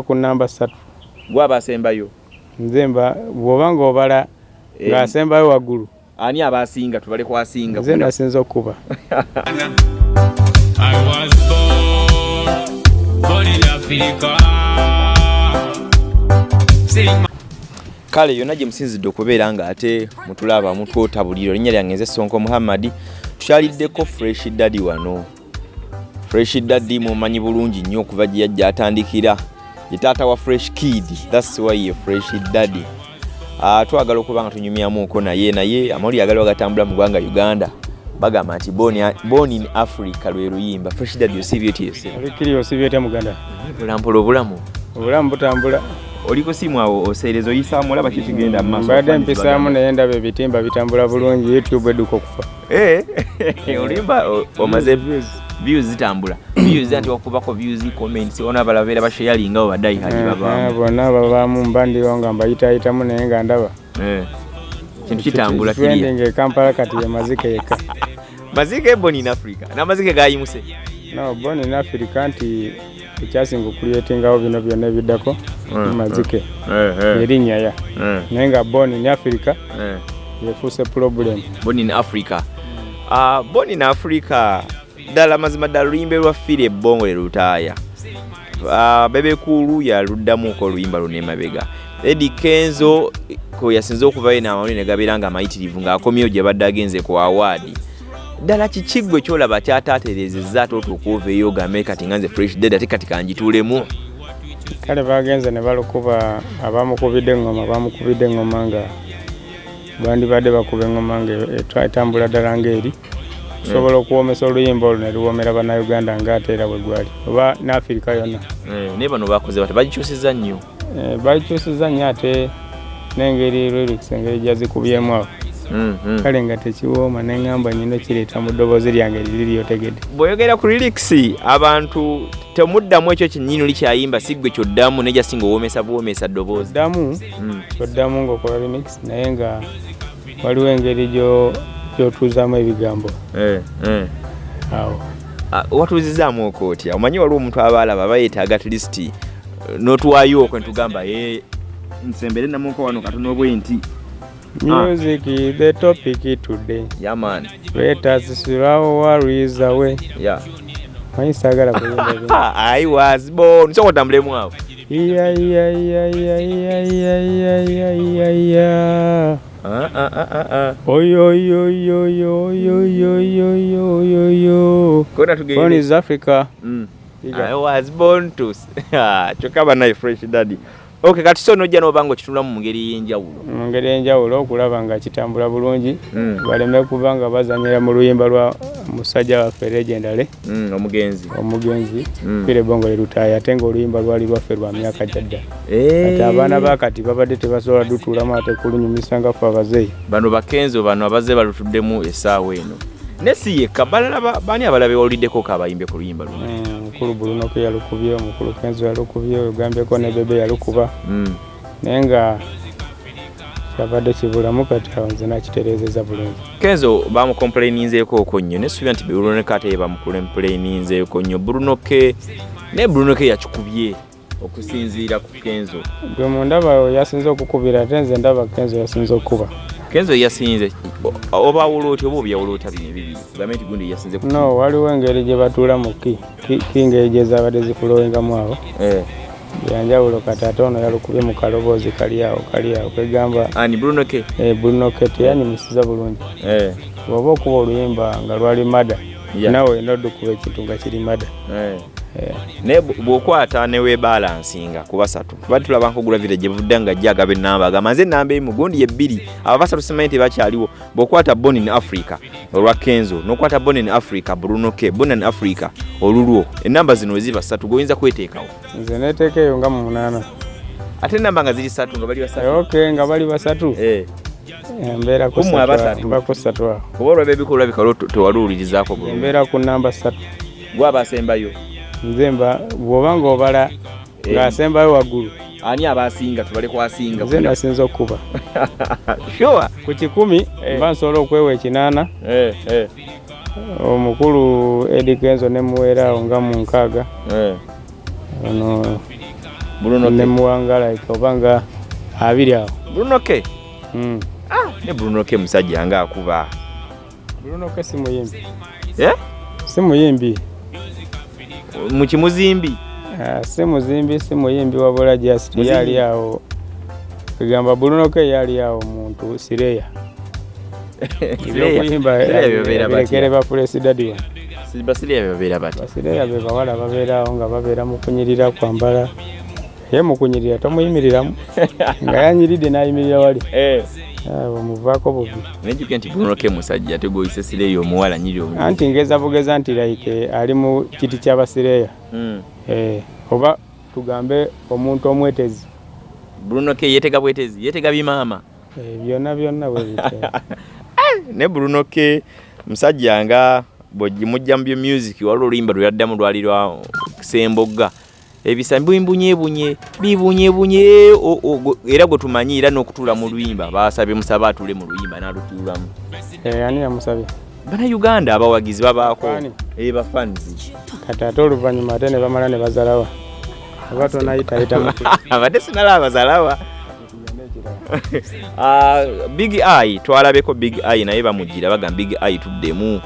ku namba ssatu. Gwaba asembayo nze mba bw'oba ng'obala Eh, ng'asembayo waggulu. Ani abasinga tubale kwasinga nze nasinza okuba. I was born, born in Africa. Kale yonna gye musinzidde okubeera nga ate mutulaba mutwotabuliro linnya lyange nze sonko muhammadi tukyaliddeko fresh daddy wano. Fresh daddy mumanyi bulungi nnyo okuva gye yajja atandikira ye taata wa fresh kid. Thats why ye fresh daddy. Uh, twagala okuba nga tunyumyamuko naye naye amawulire agali bagatambula mu ggwanga uganda. Bagamba nti born- in africa lwe luyimba. Fresh daddy osiibye osibyetya muganda. Bulampola obulamu? Obulamu butambula. Oli ku simu awo? Oseereza oyisaamu? Olaba kikigenda mu maaso? Mbadde mpisaamu naye ndaba ebitimba bitambula bulungi youtube edduka okufa. Eh, olimba o- omaze views zitambula. Views nti wakubako views comments ona abala beera bashayalinga bo baddayi hali Ah, babaamu. Bonna babaamu mba ndiwo nga mbayitaayitamu naye nga ndaba. Eh, kintu kitambula kiriya trending e kampala kati ye mazike yekka mazike eboni in africa. N'amazike gayimuse no bon in africa nti ekyasinga okuleetingawo bino byonna ebiddako Mm, mazike. Eh, eh, erinnya ya. Naye nga bon in africa yefuuse problem. Born in africa. Uh, born in africa ddala mazima ddala oluyimba lwaffiire ebbongo lye lutaaya. Uh, bebekulu yaluddamuko oluyimba luno emabega. Edi kenzo kwe yasinze okuvayo n'amawulire ne gabeera nga amayitirivu ng'akomyewo gye badde agenze ku awaadi. Ddala kiki gwe kyolaba kyataaterezezza ate otuokuovaeyo ogambe kati nga nze fresh dead ate kati kanjituulemu kale bagenze ne balukuba abamukubidde eŋŋoma bamukubidde eŋŋoma nga bandibadde bakuba eŋŋoma nga etambula ddala ng'eri osobola okuwomesa oluyimba olwo ne luwomera bannayuganda ng'ate era bwe gwali oba ne afirika yonna. Eh, naye bano bakoze bata bagikyusizza nnyo? Eh, bakyusiza nnyo ate n'engeri lyrics engeri gyazikubyemu awo. Mm, mm. kale nga tekiwooma neŋŋamba nyina kireeta mu ddoboozi lyange liri lyotegedde bw'oyogera ku lyrics abantu temuddamu ekyo kyennyini oli kyayimba si gwe kyoddamu naye jasinga owoomesa buwoomesa ddoboozi. Oddamu Mm. kyoddamu ng'okola remix naye nga waliwo engeri gyo- gy'otuuzaamu ebigambo. Eh, eh. Awo. Ah, Watuuzizaamu okwo otya omanyi waliwo omuntu aba alaba aba yeetaaga atlisiti eh, n'otuwaayo okwo netugamba ye nsembere namuko wano katono obwe nti ah. music is the topic today. Yeah man. Let us throw worries away. Yeah. Manyi saagala kuyimba i was born. Sokotambulemu awo iya iya iya iya iya iya iya Africa? Mm. I was born to Ah, fresh daddy okay kati so nojja n'oba nga okitulamu mu ngeri y'enjawulo. Mu ngeri enjawulo okulaba nga kitambula bulungi Mm. baleme kuba nga bazanyira mu luyimba lwa musajja waffe legendale Mm, omugenzi. omugenzi Mm. fire bongo lerutaaya ate ngaoluyimba lwali lwaffe lwa myaka gyadda Eh. kati abaana bakati babadde tebasobola dutuulamu ate kulunyumisa nga ffe abazeeyi. Bano bakenzo bano abazze balutuddemu essaawa eno. Ne si yekka balala ba- baani abalala bewawuliddeko ko abayimbe ku luyimba luno Mukulu bulunoke yalukubye omukulu kenzo yalukubye ogambyeko ne bebe yalukuba Mm. naye nga kyabadde kibulamu kati awo nze nakitereezeza bulungi. Kenzo bamukomplaininzeeko okwo nnyo nesuubira nti brunoke ate ye bamukomplaininzeeko nnyo. Brunoke naye brunoke yakikubye okusinziira ku kenzo. Gwe mundaba yasinze okukubira ate nze ndaba kenzo yasinze okukuba kenzo yasinze oba awula otya oba obyawula otya bino ebibiri gambe nti gundi yasinze no waliwo engeri gye batuula mu ki ki- ki ngeri gye zaabadde zifulowingamu awo Eh. yanjawulo kati ate ono yalukubye mu kaloboozi kali awo kali awo kwegamba ani brunoke eh, bunoke teyanyumisiza bulungi Eh. bw'oba okuba oluyimba nga lwali mada Yeah. nawe olina oddukuba ekintu nga kiri mada Eh. Eh, naye bw- bw'okwata newebalansinga ku basatu tubadde tulaba nkogula vira gye buvudde nga jja agaba enamba agamba nze enamba emu gundi ye bbiri aba basatu simanyi tebakyaliwo bw'okwata bonin africa olwa kenzo n'okwata bonin africa brunoke bonin africa olulwo enamba zino weziba ssatu goyinza kweteekawo? Nze neteeka eyo nga mu munaana. Ate enamba nga ziri ssatu nga bali basatu? Ok nga bali basatu. Eh, Eh, mbeera Kummwe ssatu awo, oba olwaba ebikolwa bikalo tewaliwulirizaako bulungi. Embeera ku namba ssatu. Gwaba asembayo nze mba bw'oba ng'obala Eh. ng'asembayo waggulu ani abasinga tubale kwasinga nze nasinza okukuba sure ku kikumi Eh. mba nsobola okwewa ekinaana Eh, omukulu edi kenzo ne muweera awo nga mu nkaaga ono Bruno K. nemuwanga like oba nga abiri awo Bruno K. Mm. ne Bruno K musajja nga akuba Bruno K si muyimbi eh? si muyimbi mu kimuzimbi? Ah, si muzimbi si muyimbi wabula just yali awo. Kugamba Bruno K yali awo muntu sireya. Ebyokuyimba Sireya bebeera batya? birekere ba puresidadi wa basireya babeera bati basireya be bawala babeerawo nga babeera mu kunyirira kwambala ye mu kunyirira tomuyimiriramu nga yanyiridde n'ayimirira wali abo muvaako bubi. Nejjukira nti K musajja tegoyise sireya omuwala nyiri omu. Anti ngeza bugeza nti like ali mu kiti ky'abasireya Mm. Eh, oba tugambe omuntu omwetezi. Bruno K yeetega bwetezi yeetega bimaama Eh, byonna byonna bwe bityo. Ne Bruno K musajja nga bwogimujja mu byo music waliwo oluyimba lwe yaddamu lwali lwa Sembogga ebisa bimbunyeebunye go- era gwe tumanyi era n'okutuula mu luyimba. Baasabye musaba atuule mu luyimba n'alutuulamu Eh, ani yamusabye? Bannayuganda abawagizi babaako. Bafaani? Eh, kati ate oluvannyuma ate ne bamala ne bazalawa. Oba tonayitayita mutu abadde sinala abazalawa Ah, big eye twalabeko big eye naye bamugira bagamba big eye tuddemu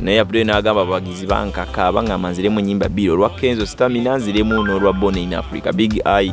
naye abdul n'agamba abawagizi bankaka baŋŋamba nziremu nyimba bbiri olwa kenzo stamina nziremu n'olwa born in africa. Big eye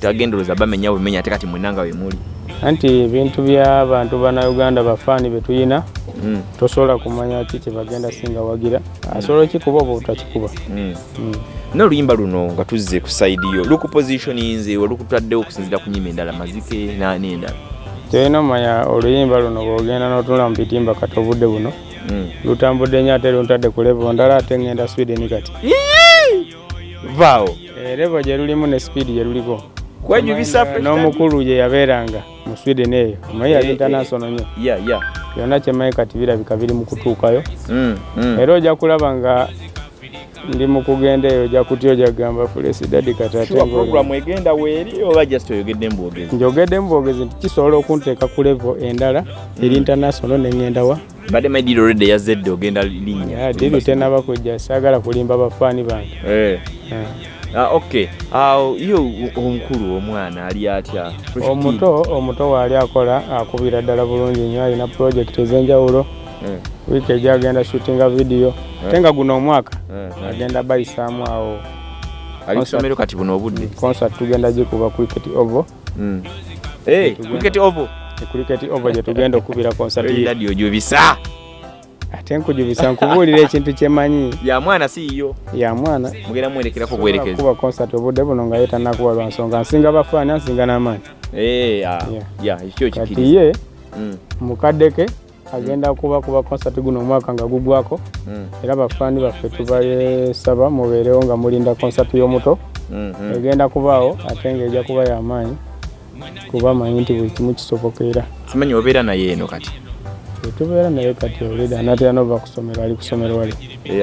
tagendoloza bamenya bumenya ate kati mwenanga we muli. Anti ebintu by'abantu bannayuganda bafaani be tuyina Mm, tosobola kumanya ki kye bagenda singa wagira. Asobola okikuba oba obutakikuba mm. Mm. n'oluyimba luno nga tuzze ku saidi yo lukupositioninze olukutaddewo okusinzira ku nyimba endala mazike n'endala. Kyolina omanya oluyimba luno bwogenda n'otunula mu bitimba kati obudde buno. Lutambudde nnyo ate luntadde ku levo ndala ate ngenda sweden kati. Vaawo. Eh, levo gye lulimu ne speedi gye luliko n'omukulu gye yabeeranga mu sweden eyo. Omanyi yali international nnyo. ya ya byonna kyemmanyi kati birabika biri mu kutuukayo. Mm, mm. era ojja kulaba nga ndi mu kugenda eyo ojja kutya ojja kugamba ng'oli- program egenda weeri oba just oyogedde mbwogezi njogedde mubwogezi nti kisobola okunteeka ku levo endala eri international neŋŋenda wa? Badde maidiro redde yazedde ogenda linnya. Diri tenaba kujja saagala kulimba bafaani bange. Eh. Ah. Okay. Yo omukulu omwana ali atya? Omuto omuto waali akola akubira ddala bulungi nnyo alina purojekiti ez'enjawulo wiiki ejja agenda shootinga vidiyo ate nga guno omwaka eh, eh. agenda bayisaamu awo ali kusomero kati buno obudde. Concert tugenda gikuba cricket ovo. Mm. Eh, cricket ovo. Cricket ovo gye tugenda okubira concert ye. radio gyobisa ate nkujubisa nkubuulira ekintu kyemanyi ya mwana siiyo ya mwana. Mugenda mwerekerako buwerekezi kuba concert obudde buno nga ye tannakuba lwa nsonga. Nsinga bafaani ansinga n'amaanyi. Eh, ah, Yeah. ekyo kati ye Mm, mukadde ke agenda kuba kuba concert guno omwaka nga gugwako. Mm, era bafaani baffe tubalesaba mubeerewo nga mulinda concert y'omuto. Mm, mm. egenda kubaawo ate ng'ejja kuba y'amaanyi kuba manyi nti buli kimu kisoboka era. Simanyi obeera naye eno kati tetubeera naye kati olida anatera nova kusomero ali kusomero wali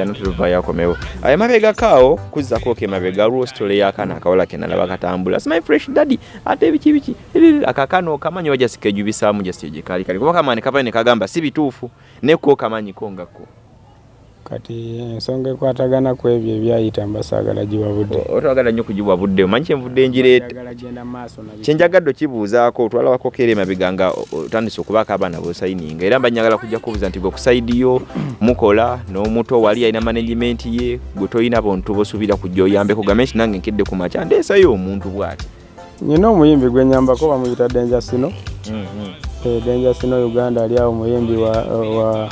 anatuvayo akomewo ayo mabega kaawo kuzzako ke mabega aliwo sitole y'akaana akawala ke nalaba katambula. Simanyi fresh daddy. Ate biki biki. Akakaana okamanyi oba jasika ejubisaamu jasika gyekali kali. Kuba kamaani kavayo ne kagamba si bituufu nekko kamanyiko ngako kati ensonga ekwatagana ku ebyo ebyayita mbasaagala giwa budde otwagala nnyo kugibwa budde omanyi kyenvudde biki. kyenjagadde okibuuzaako otwalabako keera emabega nga otandise okubaako abaana bosayininga. Era mba njagala kujja kubuuza nti gwe kusaidiyo mukola n'omuto wali alina management ye gwe tolina bontu bosuubira kujja oyambeko game nti nange nkedde ku makya ndeesayo omuntu bw'ati. Nyina omuyimbi gwe nyambako bamuyita denja sino. Eh, denja sino uganda ali awo muyimbi wa, wa,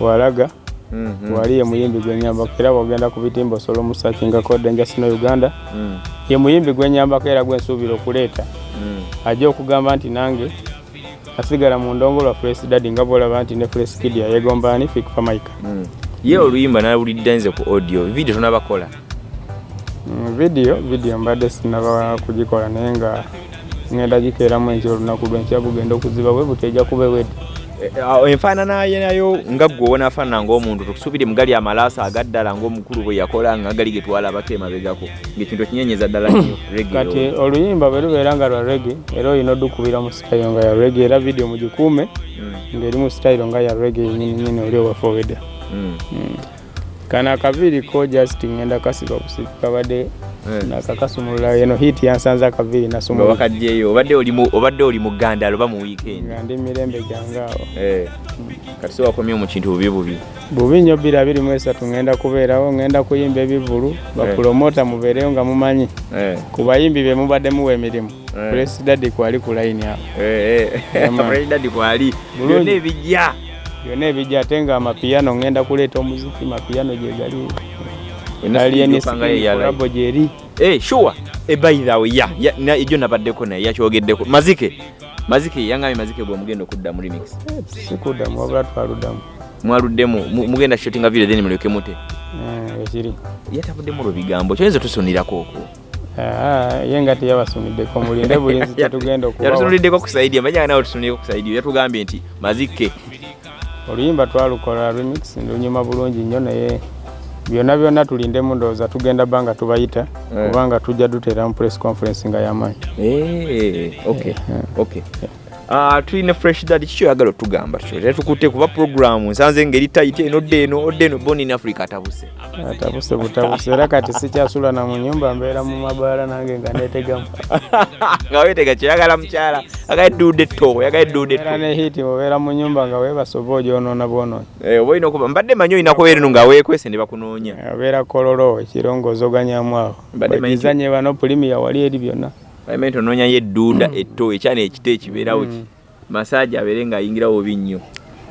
walaga wali ye muyimbi gwe nyambako era bwogenda ku bitimba osobola omusakingako denja sino uganda ye muyimbi gwe nyambako era gwensuubira okuleeta. Ajja okugamba nti nange asigala mu ndongo lwa fresh dadi nga bwolaba nti ne fresh kid yayegomba ani fikfa maika ye oluyimba nawulidde nze ku audio video tonabakola? Mm, vidiyo vidiyo mbadde sinaba kugikola naye nga ngenda gikeeramu enkya olunaku lwenkya bugenda okuziba bwe buti ejja kuba ewedde enfaanana ye nayo nga ggwe onafaanana ng'omuntu tukusuubire mugali amalaasa agaddala ng'omukulu bwe yakola nga gali ge twalabako emabegako ng'ekintu okinyenyeza ddala reggae kati oluyimba bwe lubeera nga lwa rege era olina oddukubira mu sitayiro nga ya rege era vidiyo mugikuume Mm, ng'eri mu sitayiro nga ya rege nyininyini oli owafoowedde mm. kano akaviiri ko just ngenda kasiba busika kabadde. Nakakasumulula eno hiti yansanze nasumula wakaddeyo obadde oli mu obadde oli mu weekend. Nga ndi mirembe gyangeawo eh. Kati so wakomye mu kintu bubi bubi. Bubi nnyo bbiri abiri mu esatu ngenda kubeerawo ngenda kuyimba ebivulu bapulomota mubeereyo nga mumanyi. Eh. Ku bayimbi be mubadde muwa emirimu. Eh. puresidadi kwali ku layini awo. Eh eh. Byonna ebijja. Byonna ebijja ate nga amapiyano ngenda kuleeta omuziki mapiyano gyegali Yonna alieniskolabo gyeri Eh, sure. Eh, way, ya, ejo nabaddeko naye yakyogeddeko. Mazike. Mazike yangambye mazike bwe mugenda okudda mu remix. sikuddamu wabula twaluddamu Mwaluddemu mu- mugenda shootinga video then muleke mute. Eh, ekiri Yatabuddemu lwo bigambo. Kyoyinza tusunirako okwo. Ah, ye nga teyabasuniddeko mulinde buli nsi tetugenda okubawa Yatusunuliddeko kusaidia. Manya nawe tusunireko kusaidia. Yatugambye nti mazike. oluyimba twalukola remix lunyuma bulungi nnyo naye byonna byonna tulindemu ndowooza tugenda bba nga tubayita Eh. kubanga tujja duteera mu press conference nga yamaanyi Eh. Ah, tulina fresh dad kikyo oyagala otugamba kyo tetukutte kuba programu nsanze ngeri tayite eno odde eno odde eno born in africa atabuse. Atabuse butabuse era kati sikyasula na mu nyumba mbeera mu mabaala nange nga netegamu. Nga wetega kyoyagala mukyala agaedduudde etto oyagala edduudde era etto ne hiti obeera mu nyumba nga weebasa oba ogyonoona bwonoona. Eh, oba olina okuba mbadde manyi olina kubeera eno nga weekwese ne bakunoonya. Obeera kololo ekirongoozi oganyamu awo. Bagizanye bano pulimiya wali eri byonna palimente onoonyayo edduuda etto ekyana ekito ekibeerawo ki? Masaaji abeere ng'ayingirawo obi nnyo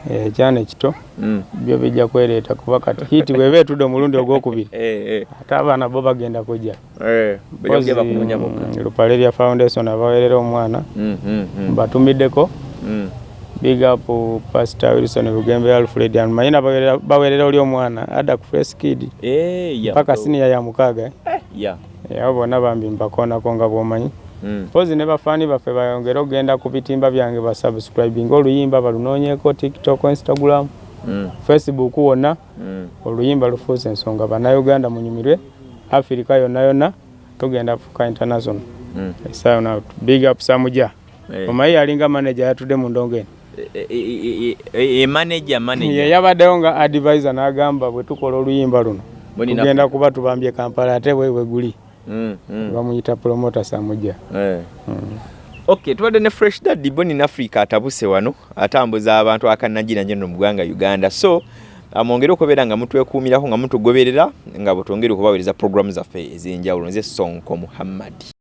Eh, ekyana ekito? Mm. byo bijja kwereeta kuba kati hiti bweba etudde omulundi ogwokubiri Eh, eh, ate abaana bo bagenda kujja. Eh, bokka Mm, lupalerya foundation abawerera omwana Mm, mm, mm, mbatumiddeko mm. big up pastor wilson bugembe alfred manyina bawerera- bawerera oli omwana adda ku fresh kid. Eh, ya, paka so- siniya ya mukaaga. Eh. Eh, abo bonna bambi mbakoonako nga bwomanyi Mm. pozi ne bafaani baffe bayongere okugenda ku bitimba byange basubscribinga oluyimba balunoonyeko tiktok instagram Mm, facebook wonna mm. oluyimba lufuuse ensonga bannayuganda munyumirwe afirika yonna yonna tugenda fuka international Mm. esayo na big up samuja Eh. omanyi yalinga manager yatudde mu ndongo eno Eh, eh, eh, eh, eh, manager ye manager yabaddewo nga advisor n'agamba bwe tukola oluyimba luno na- tugenda kuba tubambye kampala ate bwebwe guli Mm, mm. Bamuyita promota samuja Eh. okay tubadde ne fresh dad boni in africa atabuse wano atambuza abantu akanagira nje no mu ggwanga uganda. So amwongere okubeera nga mutwekuumirako nga mutugoberera nga bwetwongere okubaweereza programu zaffe ez'enjawulo nze sonko muhammadi